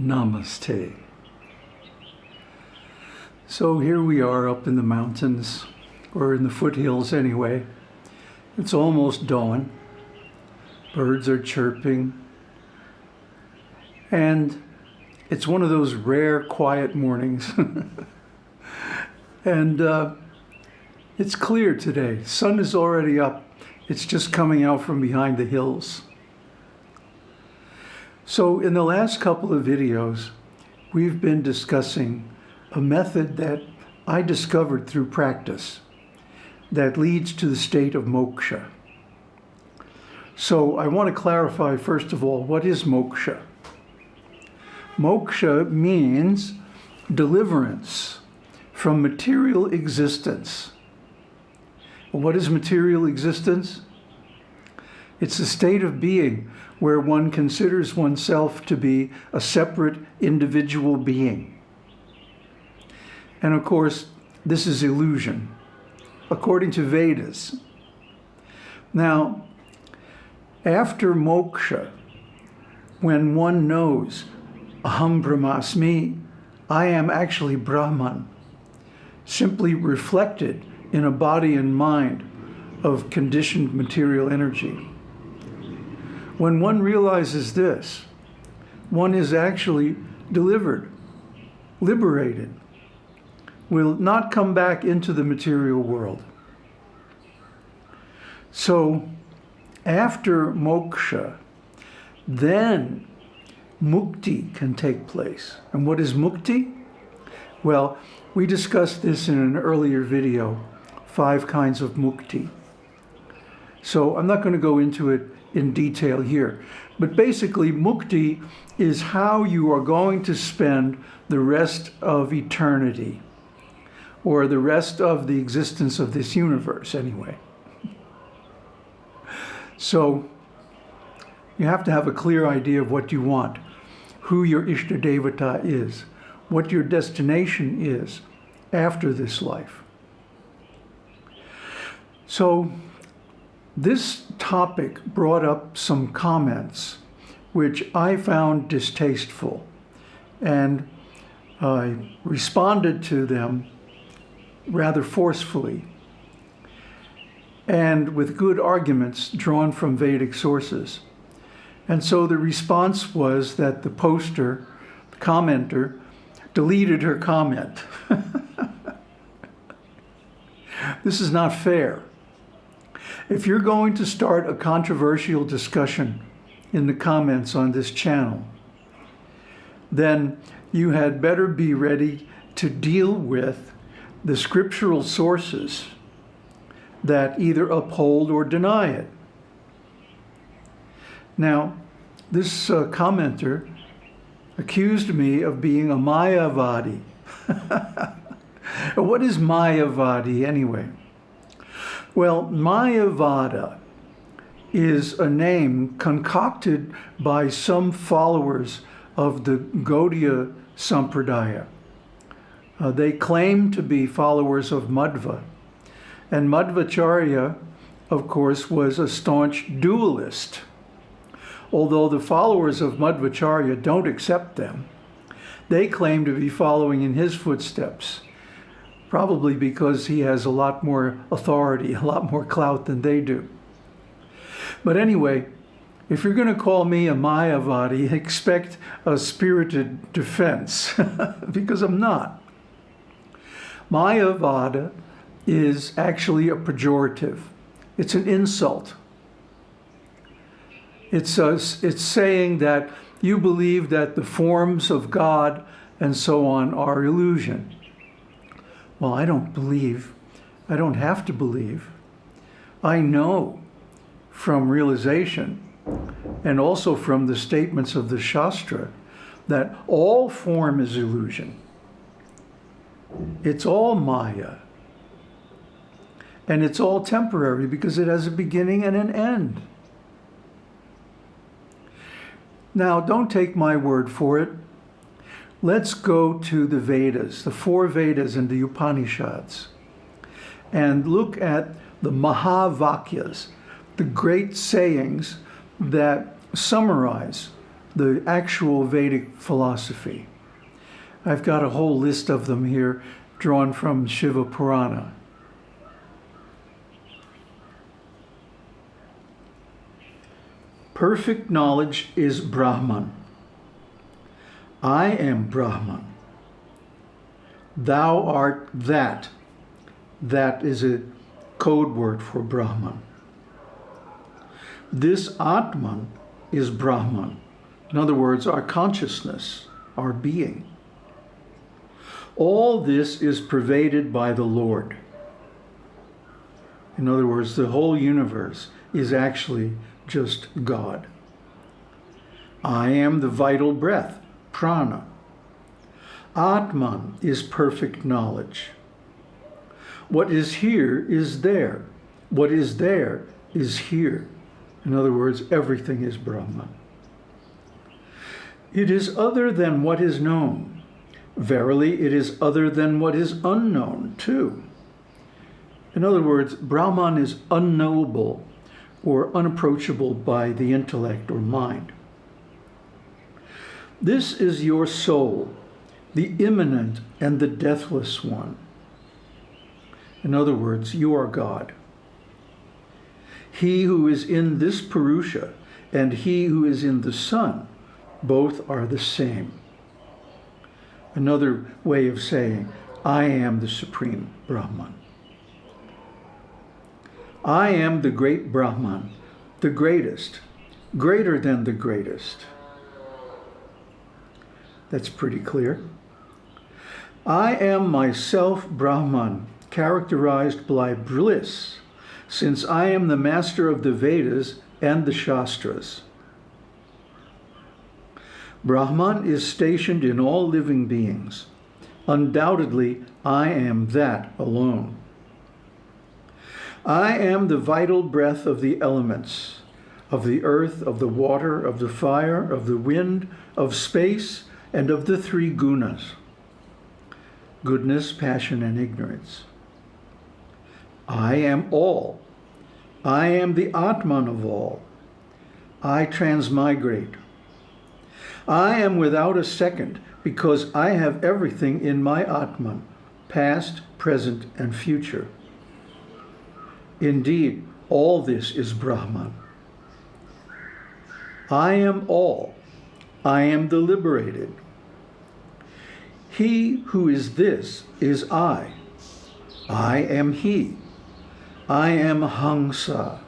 Namaste. So here we are up in the mountains, or in the foothills anyway. It's almost dawn. Birds are chirping. And it's one of those rare quiet mornings. and uh, it's clear today. Sun is already up. It's just coming out from behind the hills. So in the last couple of videos, we've been discussing a method that I discovered through practice that leads to the state of moksha. So I want to clarify, first of all, what is moksha? Moksha means deliverance from material existence. What is material existence? It's a state of being where one considers oneself to be a separate individual being. And of course, this is illusion, according to Vedas. Now, after moksha, when one knows, aham brahmasmi, I am actually Brahman, simply reflected in a body and mind of conditioned material energy. When one realizes this, one is actually delivered, liberated, will not come back into the material world. So after moksha, then mukti can take place. And what is mukti? Well, we discussed this in an earlier video, five kinds of mukti. So I'm not going to go into it in detail here. But basically, mukti is how you are going to spend the rest of eternity, or the rest of the existence of this universe, anyway. So you have to have a clear idea of what you want, who your Ishtadevata is, what your destination is after this life. So this topic brought up some comments which I found distasteful and I responded to them rather forcefully and with good arguments drawn from Vedic sources. And so the response was that the poster, the commenter, deleted her comment. this is not fair. If you're going to start a controversial discussion in the comments on this channel, then you had better be ready to deal with the scriptural sources that either uphold or deny it. Now, this uh, commenter accused me of being a Mayavadi. what is Mayavadi anyway? Well, Mayavada is a name concocted by some followers of the Gaudiya Sampradaya. Uh, they claim to be followers of Madhva. And Madhvacharya, of course, was a staunch dualist. Although the followers of Madhvacharya don't accept them, they claim to be following in his footsteps probably because he has a lot more authority, a lot more clout than they do. But anyway, if you're going to call me a Mayavadi, expect a spirited defense, because I'm not. Mayavada is actually a pejorative. It's an insult. It's, a, it's saying that you believe that the forms of God and so on are illusion. Well, I don't believe. I don't have to believe. I know from realization and also from the statements of the Shastra that all form is illusion. It's all Maya. And it's all temporary because it has a beginning and an end. Now, don't take my word for it. Let's go to the Vedas, the four Vedas and the Upanishads, and look at the Mahavakyas, the great sayings that summarize the actual Vedic philosophy. I've got a whole list of them here drawn from Shiva Purana. Perfect knowledge is Brahman. I am Brahman. Thou art that. That is a code word for Brahman. This Atman is Brahman. In other words, our consciousness, our being. All this is pervaded by the Lord. In other words, the whole universe is actually just God. I am the vital breath, prana. Atman is perfect knowledge. What is here is there. What is there is here. In other words, everything is Brahman. It is other than what is known. Verily, it is other than what is unknown, too. In other words, Brahman is unknowable or unapproachable by the intellect or mind. This is your soul, the immanent and the deathless one. In other words, you are God. He who is in this Purusha and he who is in the Sun, both are the same. Another way of saying, I am the Supreme Brahman. I am the great Brahman, the greatest, greater than the greatest. That's pretty clear. I am myself Brahman, characterized by bliss, since I am the master of the Vedas and the Shastras. Brahman is stationed in all living beings. Undoubtedly, I am that alone. I am the vital breath of the elements, of the earth, of the water, of the fire, of the wind, of space, and of the three gunas goodness, passion, and ignorance. I am all. I am the Atman of all. I transmigrate. I am without a second because I have everything in my Atman, past, present, and future. Indeed, all this is Brahman. I am all. I am the liberated. He who is this is I. I am he. I am Hamsa.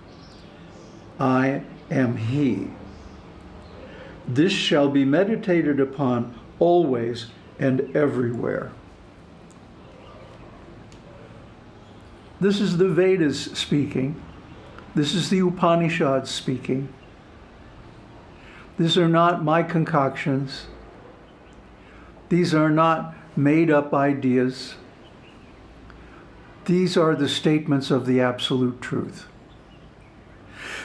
I am he. This shall be meditated upon always and everywhere. This is the Vedas speaking. This is the Upanishads speaking. These are not my concoctions. These are not made up ideas. These are the statements of the absolute truth.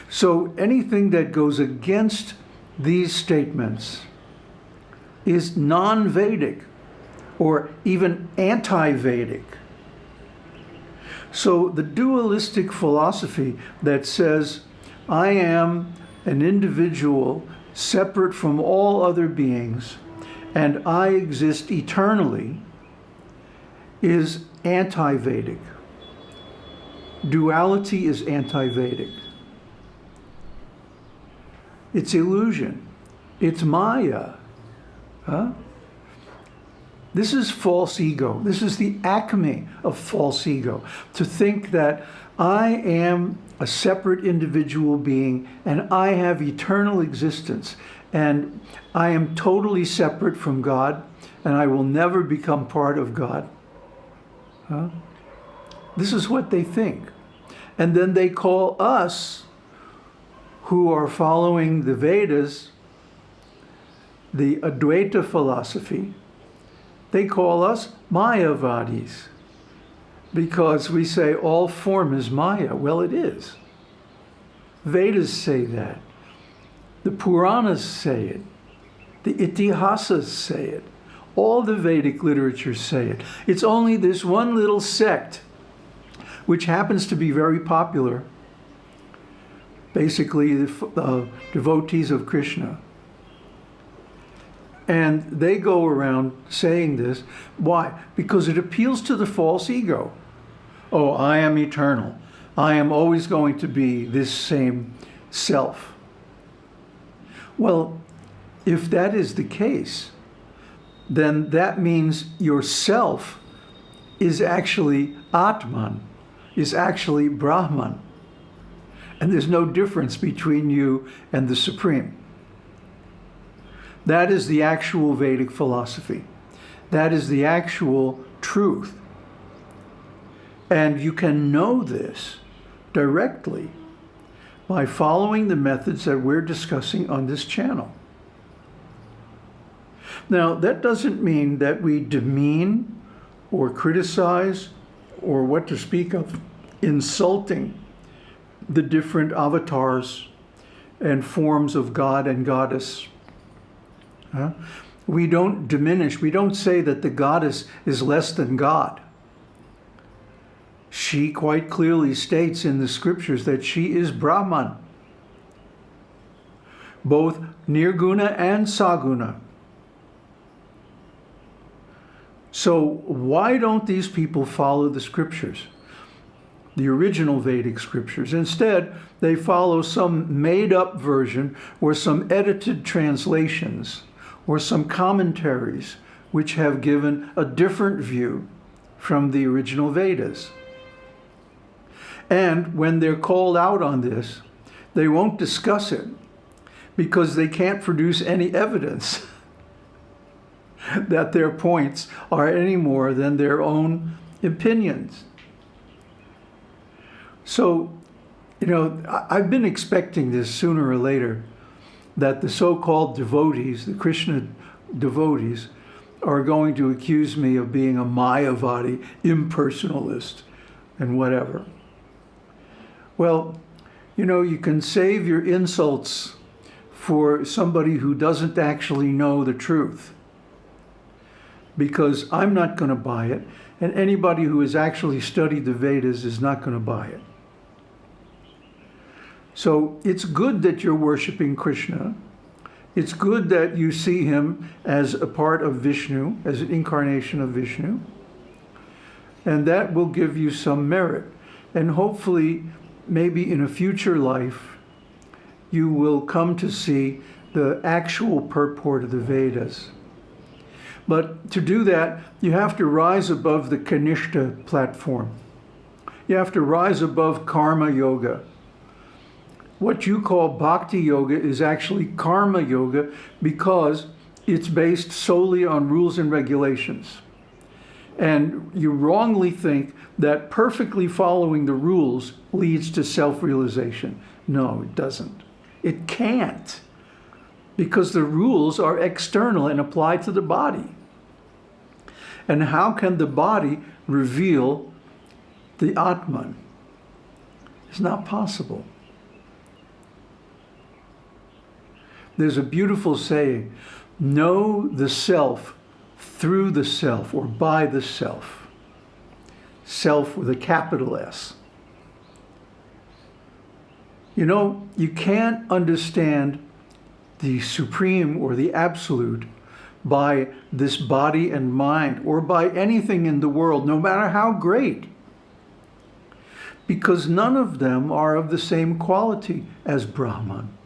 So anything that goes against these statements is non-Vedic or even anti-Vedic. So the dualistic philosophy that says, I am an individual separate from all other beings and I exist eternally is anti-Vedic. Duality is anti-Vedic. It's illusion. It's Maya. Huh? This is false ego. This is the acme of false ego. To think that I am a separate individual being and I have eternal existence and I am totally separate from God and I will never become part of God. Huh? This is what they think. And then they call us who are following the Vedas, the Advaita philosophy, they call us Mayavadis because we say all form is Maya. Well, it is. Vedas say that. The Puranas say it. The Itihasas say it. All the Vedic literature say it. It's only this one little sect, which happens to be very popular, basically the uh, devotees of Krishna, And they go around saying this. Why? Because it appeals to the false ego. Oh, I am eternal. I am always going to be this same self. Well, if that is the case, then that means yourself is actually Atman, is actually Brahman. And there's no difference between you and the Supreme. That is the actual Vedic philosophy. That is the actual truth. And you can know this directly by following the methods that we're discussing on this channel. Now, that doesn't mean that we demean or criticize or what to speak of insulting the different avatars and forms of God and goddess. Huh? We don't diminish, we don't say that the goddess is less than God. She quite clearly states in the scriptures that she is Brahman, both Nirguna and Saguna. So why don't these people follow the scriptures? The original Vedic scriptures. Instead, they follow some made-up version or some edited translations or some commentaries which have given a different view from the original Vedas. And when they're called out on this, they won't discuss it because they can't produce any evidence that their points are any more than their own opinions. So, you know, I've been expecting this sooner or later, that the so-called devotees, the Krishna devotees, are going to accuse me of being a Mayavadi, impersonalist, and whatever. Well, you know, you can save your insults for somebody who doesn't actually know the truth because I'm not going to buy it, and anybody who has actually studied the Vedas is not going to buy it. So it's good that you're worshiping Krishna. It's good that you see him as a part of Vishnu, as an incarnation of Vishnu. And that will give you some merit. And hopefully, maybe in a future life, you will come to see the actual purport of the Vedas. But to do that, you have to rise above the Kanishta platform. You have to rise above karma yoga. What you call bhakti yoga is actually karma yoga because it's based solely on rules and regulations. And you wrongly think that perfectly following the rules leads to self-realization. No, it doesn't. It can't because the rules are external and apply to the body. And how can the body reveal the Atman? It's not possible. There's a beautiful saying, know the self through the self or by the self. Self with a capital S. You know, you can't understand the supreme or the absolute by this body and mind or by anything in the world, no matter how great. Because none of them are of the same quality as Brahman.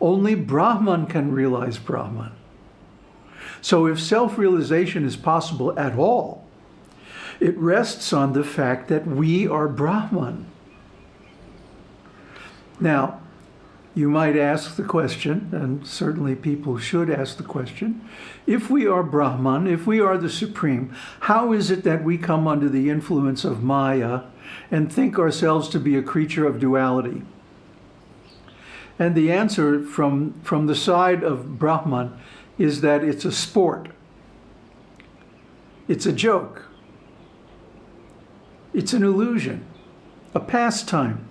Only Brahman can realize Brahman. So if self-realization is possible at all, it rests on the fact that we are Brahman. Now, you might ask the question, and certainly people should ask the question, if we are Brahman, if we are the Supreme, how is it that we come under the influence of Maya and think ourselves to be a creature of duality? And the answer from, from the side of Brahman is that it's a sport. It's a joke. It's an illusion, a pastime.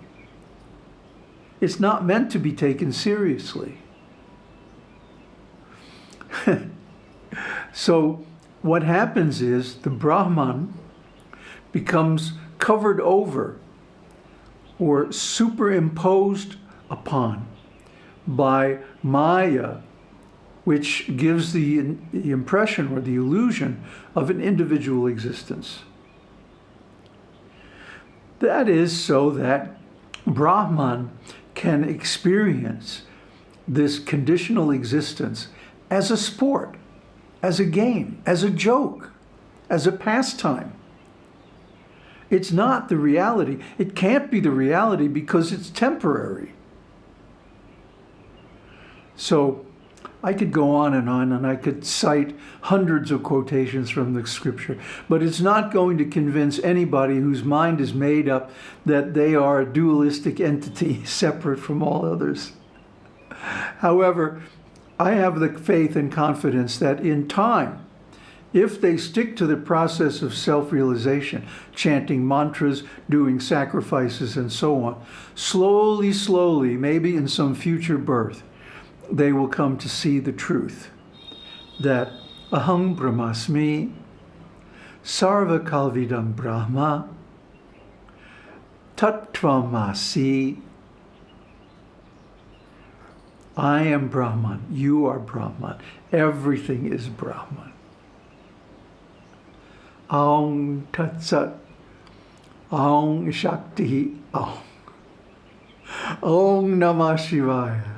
It's not meant to be taken seriously. so what happens is the Brahman becomes covered over or superimposed upon by Maya which gives the, the impression or the illusion of an individual existence. That is so that Brahman can experience this conditional existence as a sport, as a game, as a joke, as a pastime. It's not the reality. It can't be the reality because it's temporary. So I could go on and on and I could cite hundreds of quotations from the scripture, but it's not going to convince anybody whose mind is made up that they are a dualistic entity separate from all others. However, I have the faith and confidence that in time, if they stick to the process of self-realization, chanting mantras, doing sacrifices, and so on, slowly, slowly, maybe in some future birth, they will come to see the truth that aham brahmasmi, sarva kalvidam brahma, tattvamasi, I am Brahman, you are Brahman, everything is Brahman. Aum Tat Sat, Aum Shakti, Aum. Om Namah Shivaya.